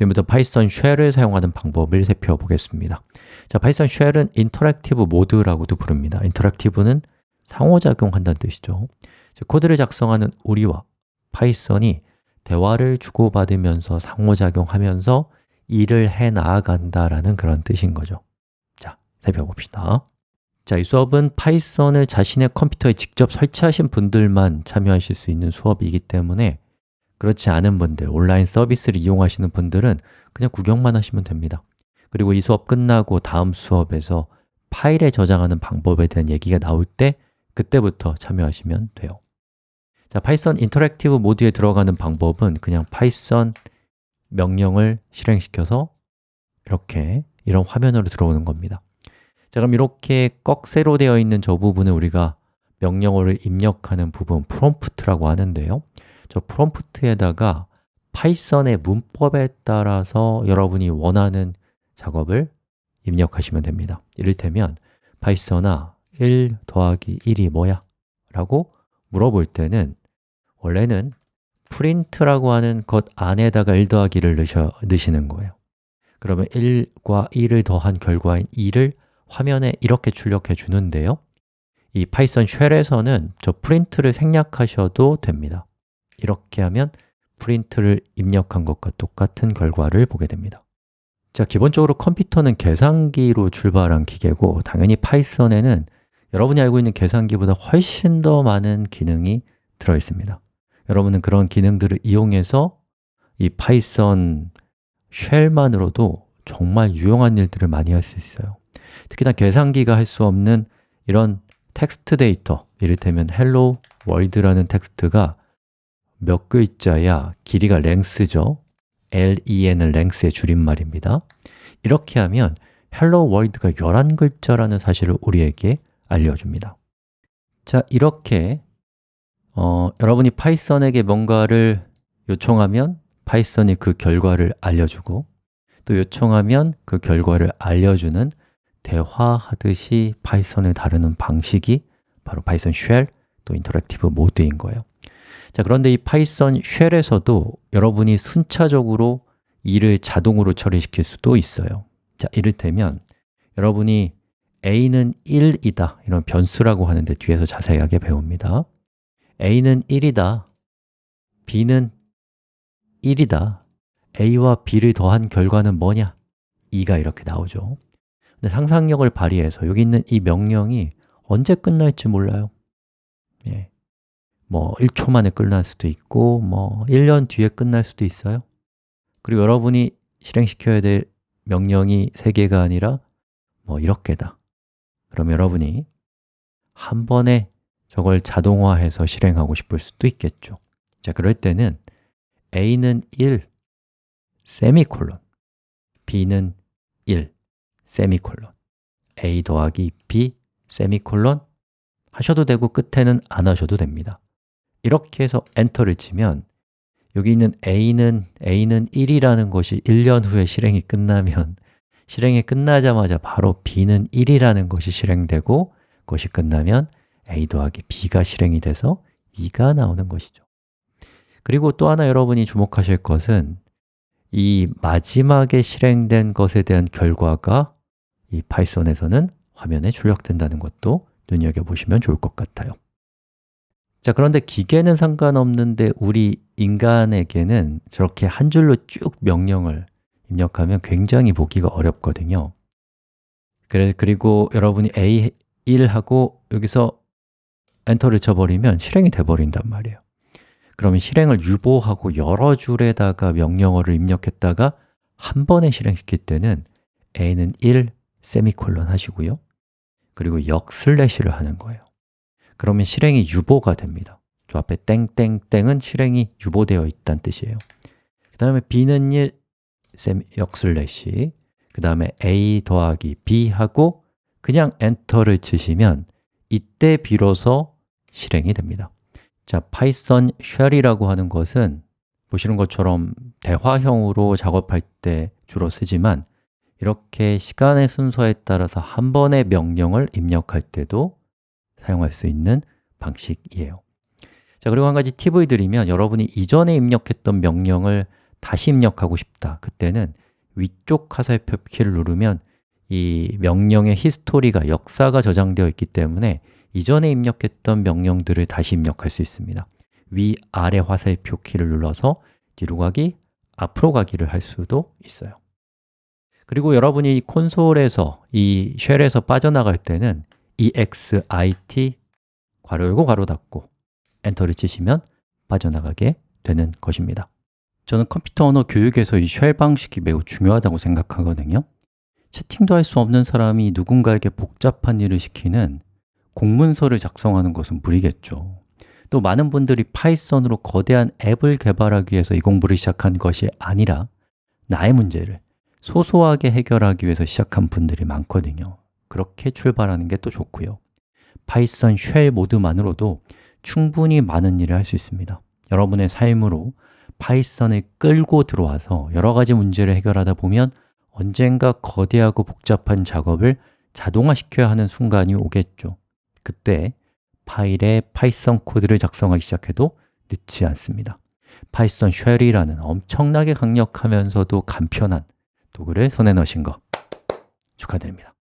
지금부터 파이썬 shell을 사용하는 방법을 살펴보겠습니다. 자, 파이썬 shell은 interactive 모드라고도 부릅니다. interactive는 상호작용한다는 뜻이죠. 즉, 코드를 작성하는 우리와 파이썬이 대화를 주고받으면서 상호작용하면서 일을 해 나아간다라는 그런 뜻인 거죠. 자, 살펴봅시다. 자, 이 수업은 파이썬을 자신의 컴퓨터에 직접 설치하신 분들만 참여하실 수 있는 수업이기 때문에 그렇지 않은 분들, 온라인 서비스를 이용하시는 분들은 그냥 구경만 하시면 됩니다. 그리고 이 수업 끝나고 다음 수업에서 파일에 저장하는 방법에 대한 얘기가 나올 때 그때부터 참여하시면 돼요. 자, 파이썬 interactive 모드에 들어가는 방법은 그냥 파이썬 명령을 실행시켜서 이렇게 이런 화면으로 들어오는 겁니다. 자, 그럼 이렇게 꺽쇠로 되어 있는 저 부분을 우리가 명령어를 입력하는 부분, 프롬프트라고 하는데요 저 프롬프트에다가 파이썬의 문법에 따라서 여러분이 원하는 작업을 입력하시면 됩니다. 이를테면 파이썬아 1 더하기 1이 뭐야? 라고 물어볼 때는 원래는 print라고 하는 것 안에다가 1 더하기를 넣으셔, 넣으시는 거예요. 그러면 1과 1을 더한 결과인 2를 화면에 이렇게 출력해 주는데요. 이 Python shell에서는 저 print를 생략하셔도 됩니다 이렇게 하면 print를 입력한 것과 똑같은 결과를 보게 됩니다. 자, 기본적으로 컴퓨터는 계산기로 출발한 기계고 당연히 Python에는 여러분이 알고 있는 계산기보다 훨씬 더 많은 기능이 들어 있습니다. 여러분은 그런 기능들을 이용해서 이 Python shell만으로도 정말 유용한 일들을 많이 할 수 있어요. 특히나 계산기가 할 수 없는 이런 텍스트 데이터 이를테면 hello world라는 텍스트가 몇 글자야? 길이가 length죠. Len은 length의 줄임말입니다. 이렇게 하면 hello world가 11글자라는 사실을 우리에게 알려줍니다. 자, 이렇게 어, 여러분이 Python에게 뭔가를 요청하면 Python이 그 결과를 알려주고 또 요청하면 그 결과를 알려주는 대화하듯이 Python을 다루는 방식이 바로 Python shell, 또 interactive mode인 거예요 자, 그런데 이 Python shell에서도 여러분이 순차적으로 일을 자동으로 처리시킬 수도 있어요 자, 이를테면 여러분이 a는 1이다 이런 변수라고 하는데 뒤에서 자세하게 배웁니다 a는 1이다 b는 1이다 a와 b를 더한 결과는 뭐냐? 2가 이렇게 나오죠 근데 상상력을 발휘해서 여기 있는 이 명령이 언제 끝날지 몰라요 예. 뭐 1초 만에 끝날 수도 있고 뭐 1년 뒤에 끝날 수도 있어요. 그리고 여러분이 실행시켜야 될 명령이 3개가 아니라 뭐 이렇게다. 그럼 여러분이 한 번에 저걸 자동화해서 실행하고 싶을 수도 있겠죠. 자, 그럴 때는 a는 1, 세미콜론 b는 1, 세미콜론. A 더하기 b, 세미콜론 하셔도 되고 끝에는 안 하셔도 됩니다 이렇게 해서 엔터를 치면 여기 있는 a는 a는 1이라는 것이 1년 후에 실행이 끝나면 실행이 끝나자마자 바로 b는 1이라는 것이 실행되고 그것이 끝나면 a 더하기 b가 실행이 돼서 2가 나오는 것이죠. 그리고 또 하나 여러분이 주목하실 것은 이 마지막에 실행된 것에 대한 결과가 이 파이썬에서는 화면에 출력된다는 것도 눈여겨보시면 좋을 것 같아요 자, 그런데 기계는 상관없는데 우리 인간에게는 저렇게 한 줄로 쭉 명령을 입력하면 굉장히 보기가 어렵거든요. 그래, 그리고 여러분이 A1하고 여기서 엔터를 쳐버리면 실행이 돼버린단 말이에요. 그러면 실행을 유보하고 여러 줄에다가 명령어를 입력했다가 한 번에 실행시킬 때는 a는 1, 세미콜론 하시고요. 그리고 역 슬래시를 하는 거예요 그러면 실행이 유보가 됩니다. 저 앞에 땡땡땡은 실행이 유보되어 있다는 뜻이에요. 그 다음에 b는 1, 세미, 역 슬래시. 그 다음에 a 더하기 b 하고 그냥 enter를 치시면 이때 비로소 실행이 됩니다. 자, Python shell이라고 하는 것은 보시는 것처럼 대화형으로 작업할 때 주로 쓰지만 이렇게 시간의 순서에 따라서 한 번의 명령을 입력할 때도 사용할 수 있는 방식이에요. 자 그리고 한 가지 팁을 드리면 여러분이 이전에 입력했던 명령을 다시 입력하고 싶다. 그때는 위쪽 화살표 키를 누르면 이 명령의 히스토리가, 역사가 저장되어 있기 때문에 이전에 입력했던 명령들을 다시 입력할 수 있습니다. 위, 아래 화살표 키를 눌러서 뒤로 가기, 앞으로 가기를 할 수도 있어요. 그리고 여러분이 콘솔에서 이 쉘에서 빠져나갈 때는 exit 괄호 열고 괄호 닫고 enter를 치시면 빠져나가게 되는 것입니다. 저는 컴퓨터 언어 교육에서 이 shell 방식이 매우 중요하다고 생각하거든요. 채팅도 할 수 없는 사람이 누군가에게 복잡한 일을 시키는 공문서를 작성하는 것은 무리겠죠. 또 많은 분들이 Python으로 거대한 앱을 개발하기 위해서 이 공부를 시작한 것이 아니라 나의 문제를 소소하게 해결하기 위해서 시작한 분들이 많거든요 그렇게 출발하는 게 또 좋고요. Python shell mode만으로도 충분히 많은 일을 할 수 있습니다. 여러분의 삶으로 Python을 끌고 들어와서 여러 가지 문제를 해결하다 보면 언젠가 거대하고 복잡한 작업을 자동화시켜야 하는 순간이 오겠죠. 그때 파일에 Python 코드를 작성하기 시작해도 늦지 않습니다. 파이썬 쉘이라는 엄청나게 강력하면서도 간편한 도구를 손에 넣으신 거 축하드립니다